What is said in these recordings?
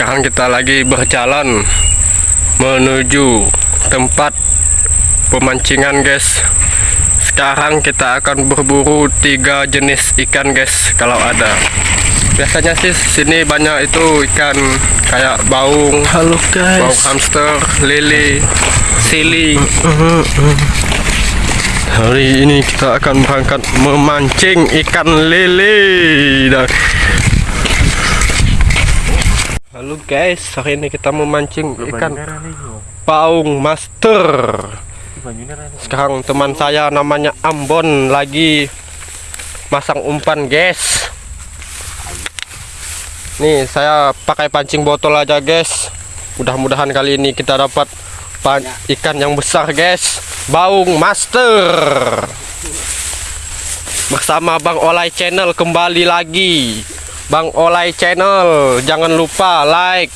sekarang kita lagi berjalan menuju tempat pemancingan guys. Sekarang kita akan berburu tiga jenis ikan guys kalau ada. Biasanya sih sini banyak itu ikan kayak baung Halo baung guys. hamster lele sili hari ini kita akan berangkat memancing ikan lele. Dan Halo guys, hari ini kita memancing ikan paung master. Sekarang teman saya namanya Ambon lagi masang umpan guys. Nih saya pakai pancing botol aja guys. Mudah-mudahan kali ini kita dapat ikan yang besar guys. Baung master. Bersama Bang Olay Channel kembali lagi. Bang Olay Channel, jangan lupa like,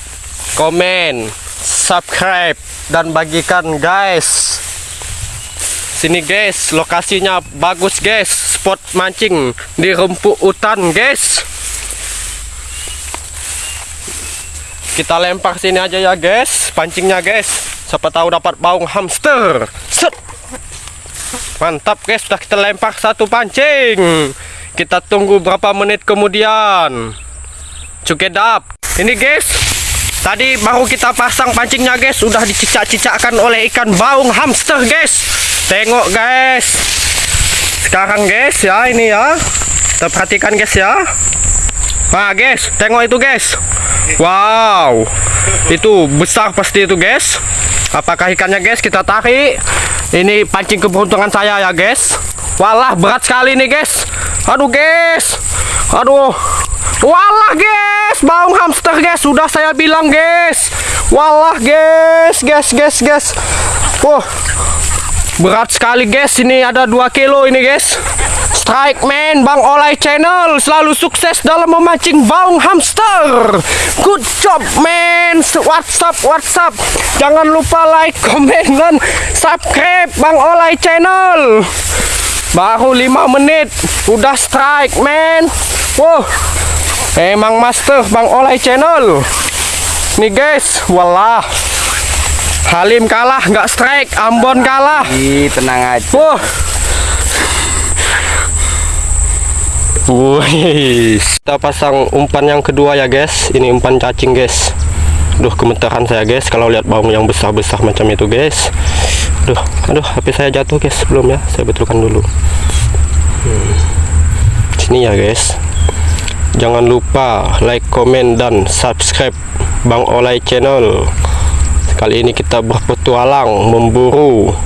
komen, subscribe dan bagikan guys. Sini guys, lokasinya bagus guys. Spot mancing di rempuk hutan guys. Kita lempar sini aja ya guys, pancingnya guys. Siapa tahu dapat baung hamster. Set. Mantap guys, sudah kita lempar satu pancing. Kita tunggu berapa menit kemudian. Cukedap. Ini guys, tadi baru kita pasang pancingnya guys, sudah dicicak-cicakkan oleh ikan baung hamster guys. Tengok guys. Sekarang guys ya ini ya. Kita perhatikan guys ya. Nah guys, tengok itu guys. Wow, itu besar pasti itu guys. Apakah ikannya guys? Kita tarik. Ini pancing keberuntungan saya ya guys. Walah berat sekali nih guys. Aduh guys. Aduh. Walah guys, baung hamster guys. Sudah saya bilang guys. Walah guys, guys, guys, guys. Wah. Berat sekali guys. Ini ada 2 kilo ini guys. Strike man Bang Olay Channel selalu sukses dalam memancing baung hamster. Good job man. WhatsApp WhatsApp. Jangan lupa like, komen dan subscribe Bang Olay Channel. Baru 5 menit udah strike man. Wow. Emang master Bang Olay Channel. Nih guys, walah. Halim kalah nggak strike, Ambon kalah. Ih, tenang aja. Wah. Wih, kita pasang umpan yang kedua ya guys. Ini umpan cacing guys. Duh, gemetaran saya guys kalau lihat baung yang besar-besar macam itu guys. Duh, aduh, HP saya jatuh guys belum ya. Saya betulkan dulu. Hmm. Sini ya guys. Jangan lupa like, komen dan subscribe Bang Olay Channel. Kali ini kita berpetualang memburu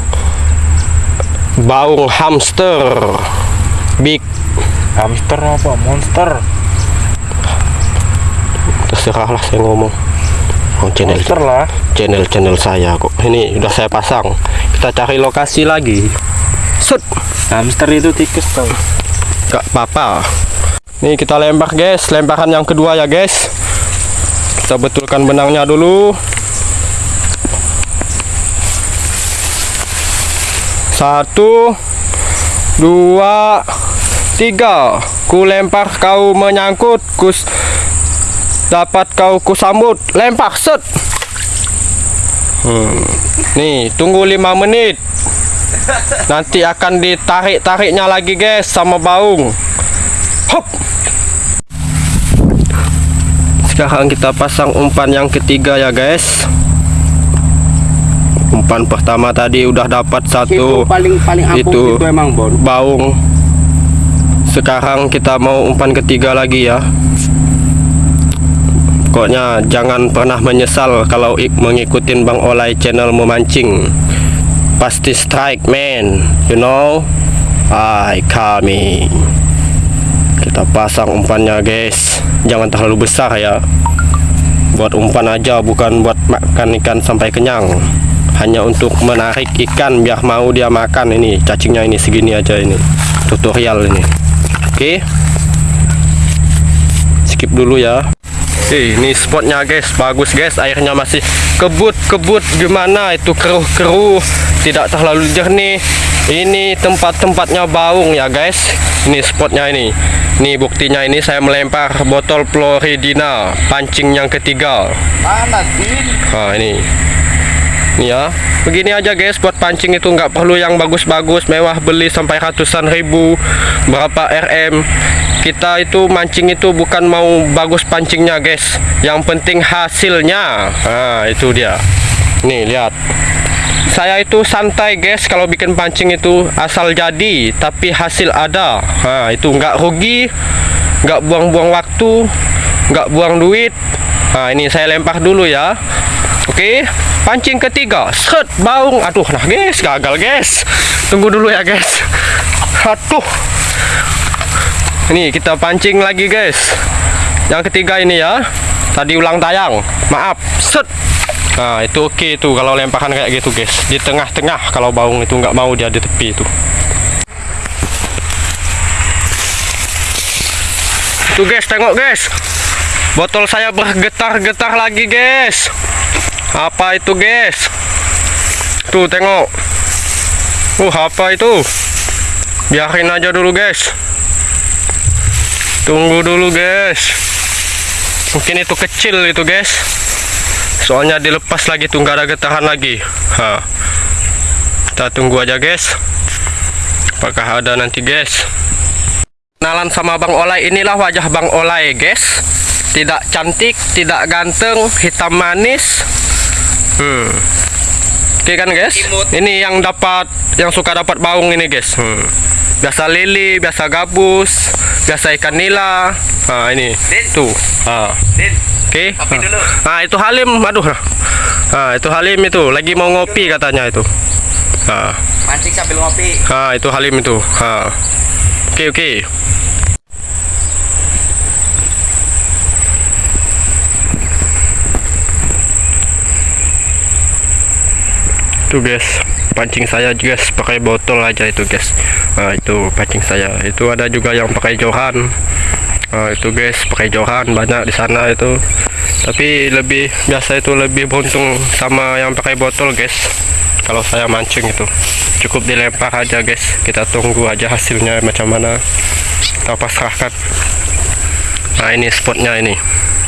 baung hamster big Hamster apa? Monster. terserahlah saya ngomong oh, channel Monster lah. channel channel saya kok. Ini udah saya pasang. Kita cari lokasi lagi. Set Hamster itu tikus tau. gak apa-apa. Nih kita lempar guys. Lemparan yang kedua ya guys. Kita betulkan benangnya dulu. Satu dua tiga. Ku lempar kau menyangkut kus dapat kau kusambut. Lempar set. Hmm. nih tunggu lima menit. Nanti akan ditarik-tariknya lagi guys sama baung. Hop. Sekarang kita pasang umpan yang ketiga ya guys. Umpan pertama tadi udah dapat satu. Paling paling ampuh itu itu, emang Bon. baung. Sekarang kita mau umpan ketiga lagi ya pokoknya jangan pernah menyesal kalau ik- mengikutin Bang Olay channel memancing. Pasti strike man. You know? I coming kita pasang umpannya guys. Jangan terlalu besar ya. Buat umpan aja bukan buat makan ikan sampai kenyang. Hanya untuk menarik ikan biar mau dia makan ini. Cacingnya ini segini aja ini. Tutorial ini. Oke? Skip dulu ya Eh, ini spotnya guys, bagus guys. Airnya masih kebut-kebut gimana itu keruh-keruh, tidak terlalu jernih. Ini tempat-tempatnya baung ya guys. Ini spotnya ini. Ini buktinya ini saya melempar botol Floridina pancing yang ketiga. Mana? Nah ini Nih ya Begini aja guys buat pancing itu nggak perlu yang bagus-bagus Mewah beli sampai ratusan ribu Berapa RM Kita itu mancing itu bukan mau bagus pancingnya guys. Yang penting hasilnya. Nah itu dia. Nih lihat. Saya itu santai guys kalau bikin pancing itu. Asal jadi tapi hasil ada. Nah itu nggak rugi nggak buang-buang waktu nggak buang duit. Nah ini saya lempar dulu ya. Oke pancing ketiga. Set baung. Aduh nah guys gagal guys. Tunggu dulu ya guys. Aduh ini kita pancing lagi guys. Yang ketiga ini ya. Tadi ulang tayang. Maaf. Set. Nah itu oke itu kalau lemparan kayak gitu guys. Di tengah-tengah kalau baung itu nggak mau dia di tepi itu. Tuh guys tengok guys. Botol saya bergetar-getar lagi guys. Apa itu guys? Tuh tengok. Uh apa itu? Biarin aja dulu guys Tunggu dulu guys. Mungkin itu kecil itu guys. Soalnya dilepas lagi tuh nggak ada getaran lagi. Ha. kita tunggu aja guys. Apakah ada nanti guys? Kenalan sama Bang Olay inilah wajah Bang Olay guys. Tidak cantik tidak ganteng hitam manis. Hmm. oke kan guys? Ini yang dapat yang suka dapat baung ini guys. Hmm. biasa lili biasa gabus biasa ikan nila nah ini tuh ah. Oke. Kopi dulu. Nah, itu Halim. Aduh. Nah, itu Halim itu lagi mau ngopi katanya itu. Nah, Mancing sambil ngopi. nah itu Halim itu. Nah. Oke, oke. Tuh guys, pancing saya guys pakai botol aja itu guys. Nah, itu pancing saya. Itu ada juga yang pakai johan. Nah, itu guys pakai johan banyak di sana itu. Tapi lebih biasa itu lebih beruntung sama yang pakai botol guys. Kalau saya mancing itu cukup dilempar aja guys. Kita tunggu aja hasilnya macam mana. Kita pasrahkan. Nah ini spotnya ini.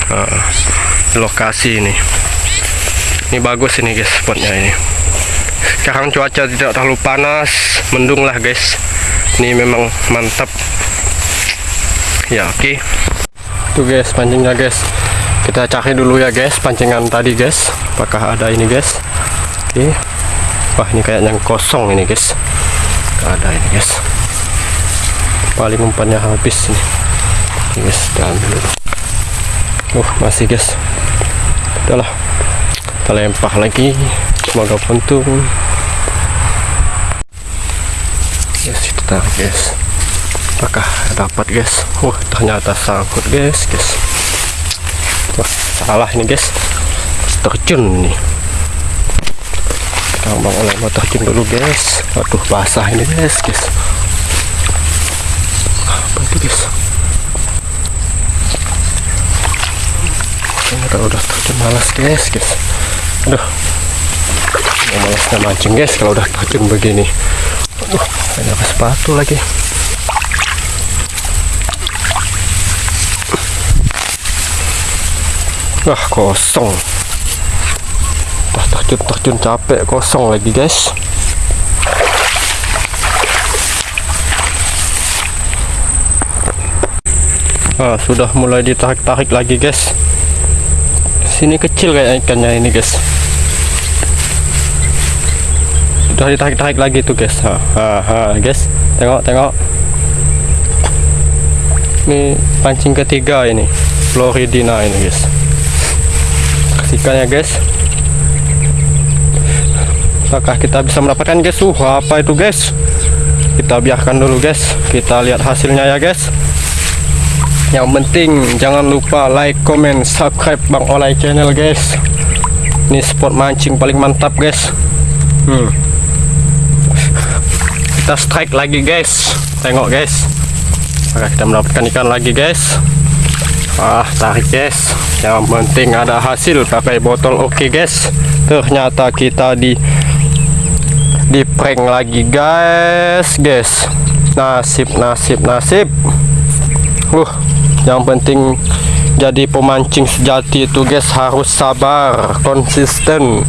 Nah, lokasi ini. Ini bagus ini guys spotnya ini. Sekarang cuaca tidak terlalu panas, mendung lah guys. Ini memang mantap. Ya oke. Tuh guys pancingnya guys. Kita cari dulu ya guys pancingan tadi guys. Apakah ada ini guys? Oke. Wah ini kayaknya kosong ini guys. Gak ada ini guys. Paling umpannya habis ini. Guys ambil dulu. Uh masih guys. Udahlah. Kita lempar lagi. Semoga untung. Yes itu tarik guys. Apakah dapat guys? Wah ternyata sangkut guys guys. Wah salah ini guys. Terjun nih. Kita bang oleh mau terjun dulu guys. Waduh basah ini guys guys. Apa itu guys? Ternyata udah terjun malas guys guys. Aduh. Yang malasnya mancing guys kalau udah terjun begini. Aduh, ada pakai sepatu lagi. Wah, kosong. Udah terjun-terjun capek, kosong lagi, guys. Ah, sudah mulai ditarik-tarik lagi, guys. Sini kecil kayak ikannya ini, guys. Sudah ditarik-tarik lagi tuh, guys. Ha, ha, ha, guys. Tengok, tengok. Ini pancing ketiga ini. Floridina ini, guys. Kasihkan ya, guys. Apakah kita bisa mendapatkan, guys? Uh, apa itu, guys? Kita biarkan dulu, guys. Kita lihat hasilnya ya, guys. Yang penting jangan lupa like, comment, subscribe Bang Olay channel guys. Ini spot mancing paling mantap guys. Hmm. Kita strike lagi guys. Tengok guys. Maka kita mendapatkan ikan lagi guys. Ah tarik guys. yang penting ada hasil pakai botol oke guys ternyata kita di di prank lagi guys guys nasib nasib nasib uh yang penting jadi pemancing sejati itu guys harus sabar konsisten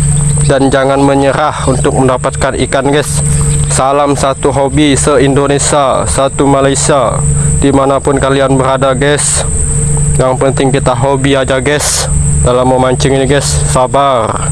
dan jangan menyerah untuk mendapatkan ikan guys salam satu hobi se-Indonesia satu Malaysia. Di mana pun kalian berada guys. Yang penting kita hobi aja guys. Dalam memancing ini guys. Sabar.